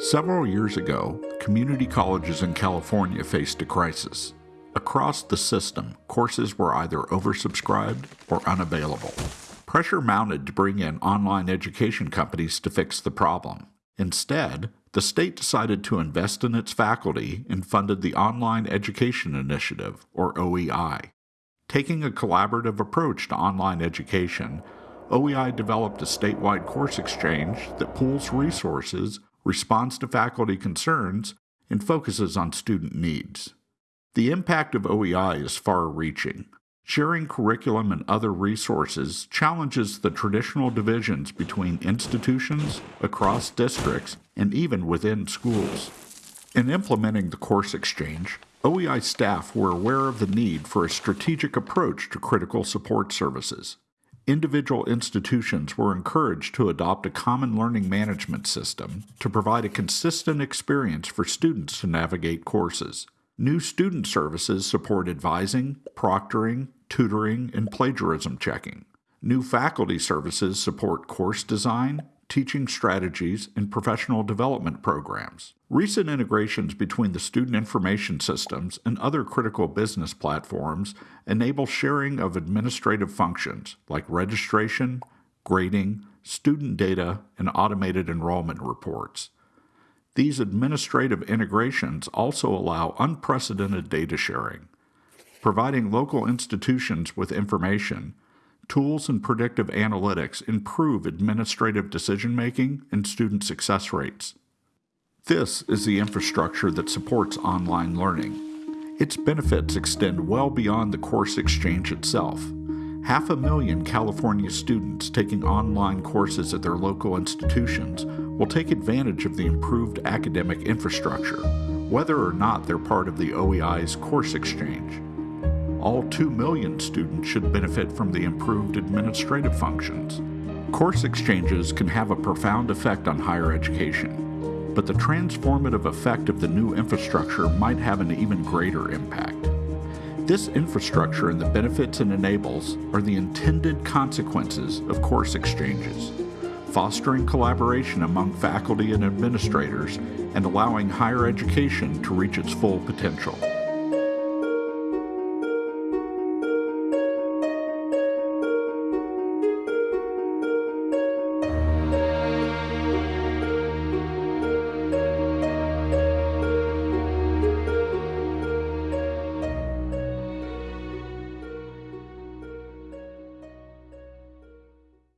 Several years ago, community colleges in California faced a crisis. Across the system, courses were either oversubscribed or unavailable. Pressure mounted to bring in online education companies to fix the problem. Instead, the state decided to invest in its faculty and funded the Online Education Initiative, or OEI. Taking a collaborative approach to online education, OEI developed a statewide course exchange that pools resources, responds to faculty concerns, and focuses on student needs. The impact of OEI is far reaching. Sharing curriculum and other resources challenges the traditional divisions between institutions, across districts, and even within schools. In implementing the course exchange, OEI staff were aware of the need for a strategic approach to critical support services. Individual institutions were encouraged to adopt a common learning management system to provide a consistent experience for students to navigate courses. New student services support advising, proctoring, tutoring, and plagiarism checking. New faculty services support course design, teaching strategies, and professional development programs. Recent integrations between the student information systems and other critical business platforms enable sharing of administrative functions like registration, grading, student data, and automated enrollment reports. These administrative integrations also allow unprecedented data sharing, providing local institutions with information. Tools and predictive analytics improve administrative decision making and student success rates. This is the infrastructure that supports online learning. Its benefits extend well beyond the course exchange itself. Half a million California students taking online courses at their local institutions will take advantage of the improved academic infrastructure, whether or not they're part of the OEI's course exchange. All 2 million students should benefit from the improved administrative functions. Course exchanges can have a profound effect on higher education, but the transformative effect of the new infrastructure might have an even greater impact. This infrastructure and the benefits it enables are the intended consequences of course exchanges fostering collaboration among faculty and administrators, and allowing higher education to reach its full potential.